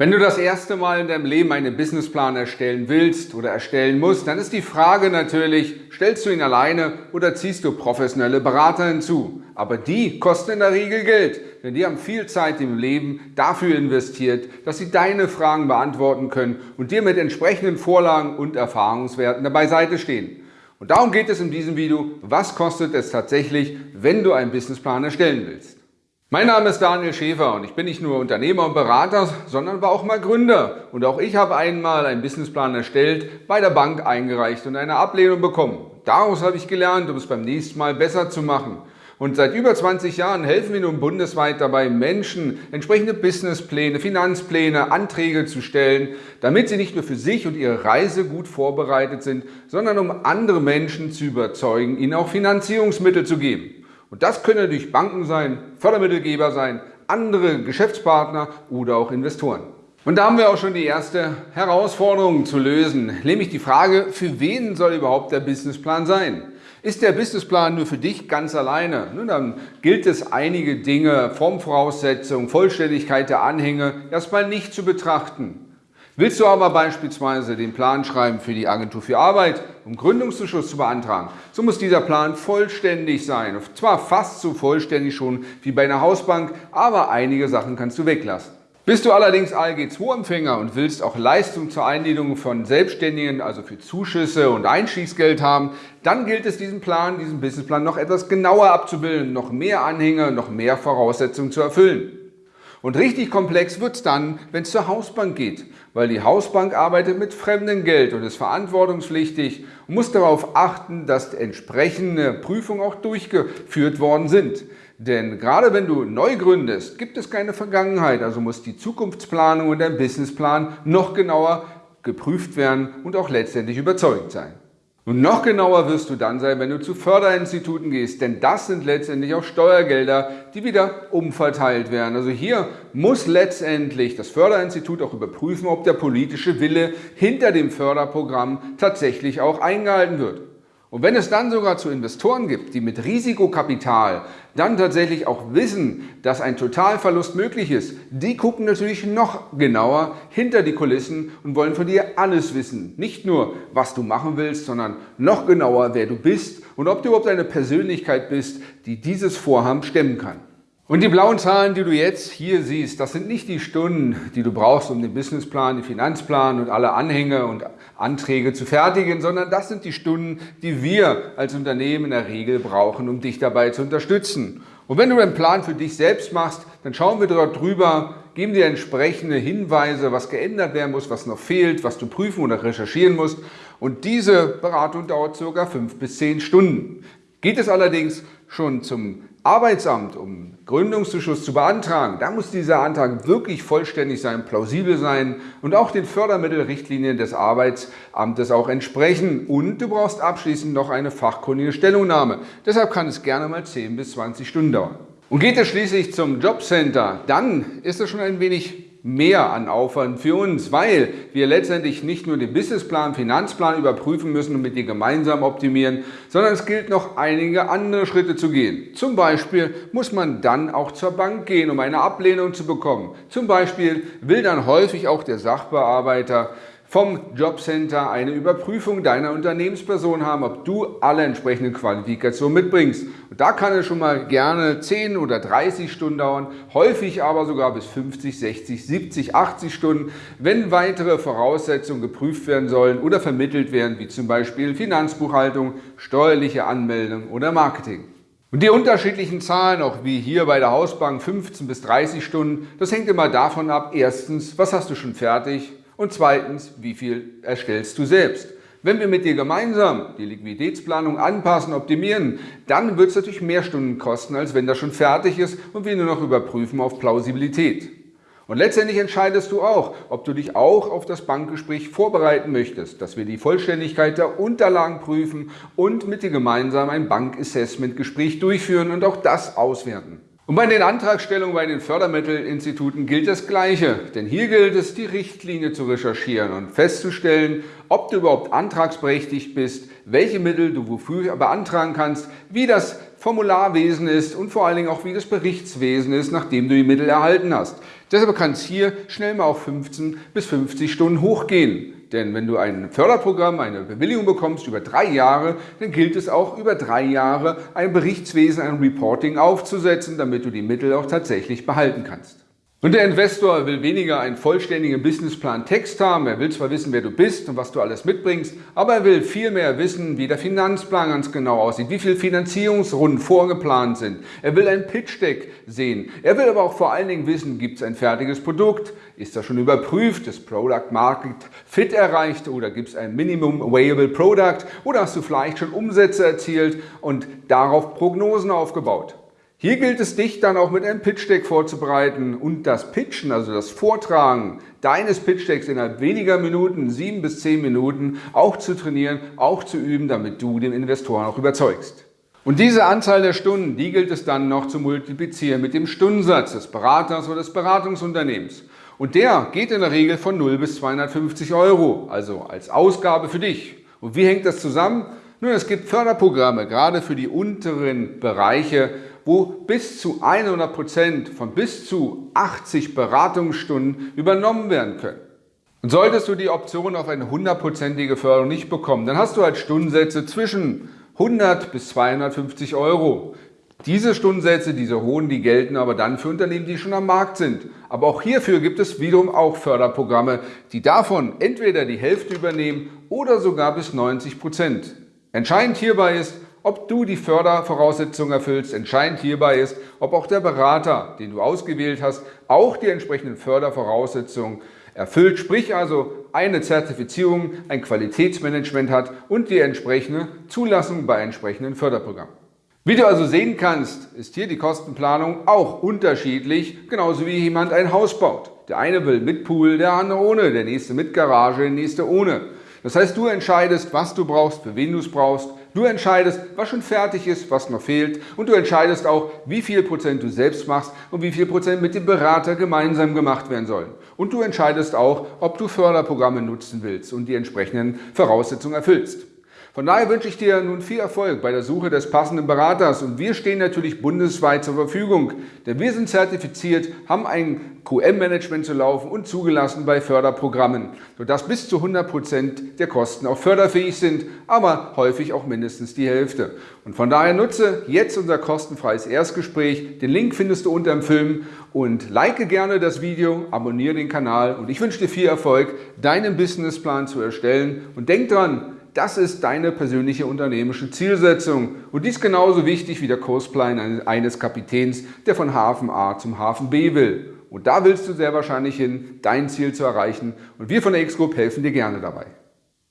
Wenn du das erste Mal in deinem Leben einen Businessplan erstellen willst oder erstellen musst, dann ist die Frage natürlich, stellst du ihn alleine oder ziehst du professionelle Berater hinzu? Aber die kosten in der Regel Geld, denn die haben viel Zeit im Leben dafür investiert, dass sie deine Fragen beantworten können und dir mit entsprechenden Vorlagen und Erfahrungswerten dabei Seite stehen. Und darum geht es in diesem Video, was kostet es tatsächlich, wenn du einen Businessplan erstellen willst. Mein Name ist Daniel Schäfer und ich bin nicht nur Unternehmer und Berater, sondern war auch mal Gründer. Und auch ich habe einmal einen Businessplan erstellt, bei der Bank eingereicht und eine Ablehnung bekommen. Daraus habe ich gelernt, um es beim nächsten Mal besser zu machen. Und seit über 20 Jahren helfen wir nun bundesweit dabei, Menschen entsprechende Businesspläne, Finanzpläne, Anträge zu stellen, damit sie nicht nur für sich und ihre Reise gut vorbereitet sind, sondern um andere Menschen zu überzeugen, ihnen auch Finanzierungsmittel zu geben. Und das können natürlich Banken sein, Fördermittelgeber sein, andere Geschäftspartner oder auch Investoren. Und da haben wir auch schon die erste Herausforderung zu lösen, nämlich die Frage, für wen soll überhaupt der Businessplan sein? Ist der Businessplan nur für dich ganz alleine? Nun, dann gilt es einige Dinge, Formvoraussetzungen, Vollständigkeit der Anhänge erstmal nicht zu betrachten. Willst du aber beispielsweise den Plan schreiben für die Agentur für Arbeit, um Gründungszuschuss zu beantragen, so muss dieser Plan vollständig sein. Zwar fast so vollständig schon wie bei einer Hausbank, aber einige Sachen kannst du weglassen. Bist du allerdings ALG II-Empfänger und willst auch Leistung zur Einledung von Selbstständigen, also für Zuschüsse und Einstiegsgeld haben, dann gilt es diesen Plan, diesen Businessplan noch etwas genauer abzubilden, noch mehr Anhänge, noch mehr Voraussetzungen zu erfüllen. Und richtig komplex wird es dann, wenn es zur Hausbank geht, weil die Hausbank arbeitet mit fremdem Geld und ist verantwortungspflichtig und muss darauf achten, dass entsprechende Prüfungen auch durchgeführt worden sind. Denn gerade wenn du neu gründest, gibt es keine Vergangenheit, also muss die Zukunftsplanung und dein Businessplan noch genauer geprüft werden und auch letztendlich überzeugt sein. Und noch genauer wirst du dann sein, wenn du zu Förderinstituten gehst, denn das sind letztendlich auch Steuergelder, die wieder umverteilt werden. Also hier muss letztendlich das Förderinstitut auch überprüfen, ob der politische Wille hinter dem Förderprogramm tatsächlich auch eingehalten wird. Und wenn es dann sogar zu Investoren gibt, die mit Risikokapital dann tatsächlich auch wissen, dass ein Totalverlust möglich ist, die gucken natürlich noch genauer hinter die Kulissen und wollen von dir alles wissen. Nicht nur, was du machen willst, sondern noch genauer, wer du bist und ob du überhaupt eine Persönlichkeit bist, die dieses Vorhaben stemmen kann. Und die blauen Zahlen, die du jetzt hier siehst, das sind nicht die Stunden, die du brauchst, um den Businessplan, den Finanzplan und alle Anhänge und Anträge zu fertigen, sondern das sind die Stunden, die wir als Unternehmen in der Regel brauchen, um dich dabei zu unterstützen. Und wenn du einen Plan für dich selbst machst, dann schauen wir dort drüber, geben dir entsprechende Hinweise, was geändert werden muss, was noch fehlt, was du prüfen oder recherchieren musst. Und diese Beratung dauert ca. fünf bis zehn Stunden. Geht es allerdings schon zum Arbeitsamt, um Gründungszuschuss zu beantragen, da muss dieser Antrag wirklich vollständig sein, plausibel sein und auch den Fördermittelrichtlinien des Arbeitsamtes auch entsprechen. Und du brauchst abschließend noch eine fachkundige Stellungnahme. Deshalb kann es gerne mal 10 bis 20 Stunden dauern. Und geht es schließlich zum Jobcenter, dann ist es schon ein wenig mehr an Aufwand für uns, weil wir letztendlich nicht nur den Businessplan, Finanzplan überprüfen müssen und mit dir gemeinsam optimieren, sondern es gilt noch einige andere Schritte zu gehen. Zum Beispiel muss man dann auch zur Bank gehen, um eine Ablehnung zu bekommen. Zum Beispiel will dann häufig auch der Sachbearbeiter vom Jobcenter eine Überprüfung deiner Unternehmensperson haben, ob du alle entsprechenden Qualifikationen mitbringst. Und da kann es schon mal gerne 10 oder 30 Stunden dauern, häufig aber sogar bis 50, 60, 70, 80 Stunden, wenn weitere Voraussetzungen geprüft werden sollen oder vermittelt werden, wie zum Beispiel Finanzbuchhaltung, steuerliche Anmeldung oder Marketing. Und die unterschiedlichen Zahlen, auch wie hier bei der Hausbank 15 bis 30 Stunden, das hängt immer davon ab, erstens, was hast du schon fertig und zweitens, wie viel erstellst du selbst? Wenn wir mit dir gemeinsam die Liquiditätsplanung anpassen, optimieren, dann wird es natürlich mehr Stunden kosten, als wenn das schon fertig ist und wir nur noch überprüfen auf Plausibilität. Und letztendlich entscheidest du auch, ob du dich auch auf das Bankgespräch vorbereiten möchtest, dass wir die Vollständigkeit der Unterlagen prüfen und mit dir gemeinsam ein Bankassessment-Gespräch durchführen und auch das auswerten. Und bei den Antragstellungen bei den Fördermittelinstituten gilt das Gleiche, denn hier gilt es, die Richtlinie zu recherchieren und festzustellen, ob du überhaupt antragsberechtigt bist, welche Mittel du wofür beantragen kannst, wie das Formularwesen ist und vor allen Dingen auch wie das Berichtswesen ist, nachdem du die Mittel erhalten hast. Deshalb kann es hier schnell mal auf 15 bis 50 Stunden hochgehen. Denn wenn du ein Förderprogramm, eine Bewilligung bekommst über drei Jahre, dann gilt es auch über drei Jahre ein Berichtswesen, ein Reporting aufzusetzen, damit du die Mittel auch tatsächlich behalten kannst. Und der Investor will weniger einen vollständigen Businessplan Text haben. Er will zwar wissen, wer du bist und was du alles mitbringst, aber er will vielmehr wissen, wie der Finanzplan ganz genau aussieht, wie viele Finanzierungsrunden vorgeplant sind. Er will ein Pitch-Deck sehen. Er will aber auch vor allen Dingen wissen, gibt es ein fertiges Produkt? Ist das schon überprüft? Ist Product Market Fit erreicht? Oder gibt es ein Minimum Available Product? Oder hast du vielleicht schon Umsätze erzielt und darauf Prognosen aufgebaut? Hier gilt es, dich dann auch mit einem Pitch-Deck vorzubereiten und das Pitchen, also das Vortragen deines Pitch-Decks innerhalb weniger Minuten, sieben bis zehn Minuten, auch zu trainieren, auch zu üben, damit du den Investoren auch überzeugst. Und diese Anzahl der Stunden, die gilt es dann noch zu multiplizieren mit dem Stundensatz des Beraters oder des Beratungsunternehmens. Und der geht in der Regel von 0 bis 250 Euro, also als Ausgabe für dich. Und wie hängt das zusammen? Nun, es gibt Förderprogramme, gerade für die unteren Bereiche, wo bis zu 100 Prozent von bis zu 80 Beratungsstunden übernommen werden können. Und solltest du die Option auf eine hundertprozentige Förderung nicht bekommen, dann hast du halt Stundensätze zwischen 100 bis 250 Euro. Diese Stundensätze, diese hohen, die gelten aber dann für Unternehmen, die schon am Markt sind. Aber auch hierfür gibt es wiederum auch Förderprogramme, die davon entweder die Hälfte übernehmen oder sogar bis 90 Prozent. Entscheidend hierbei ist, ob du die Fördervoraussetzungen erfüllst. Entscheidend hierbei ist, ob auch der Berater, den du ausgewählt hast, auch die entsprechenden Fördervoraussetzungen erfüllt, sprich also eine Zertifizierung, ein Qualitätsmanagement hat und die entsprechende Zulassung bei entsprechenden Förderprogrammen. Wie du also sehen kannst, ist hier die Kostenplanung auch unterschiedlich, genauso wie jemand ein Haus baut. Der eine will mit Pool, der andere ohne, der nächste mit Garage, der nächste ohne. Das heißt, du entscheidest, was du brauchst, für wen du es brauchst. Du entscheidest, was schon fertig ist, was noch fehlt. Und du entscheidest auch, wie viel Prozent du selbst machst und wie viel Prozent mit dem Berater gemeinsam gemacht werden sollen. Und du entscheidest auch, ob du Förderprogramme nutzen willst und die entsprechenden Voraussetzungen erfüllst. Von daher wünsche ich dir nun viel Erfolg bei der Suche des passenden Beraters und wir stehen natürlich bundesweit zur Verfügung, denn wir sind zertifiziert, haben ein QM-Management zu laufen und zugelassen bei Förderprogrammen, sodass bis zu 100 Prozent der Kosten auch förderfähig sind, aber häufig auch mindestens die Hälfte. Und von daher nutze jetzt unser kostenfreies Erstgespräch. Den Link findest du unter dem Film und like gerne das Video, abonniere den Kanal und ich wünsche dir viel Erfolg, deinen Businessplan zu erstellen und denk dran, das ist deine persönliche unternehmerische Zielsetzung und dies genauso wichtig wie der Kursplan eines Kapitäns, der von Hafen A zum Hafen B will. Und da willst du sehr wahrscheinlich hin, dein Ziel zu erreichen und wir von der X-Group helfen dir gerne dabei.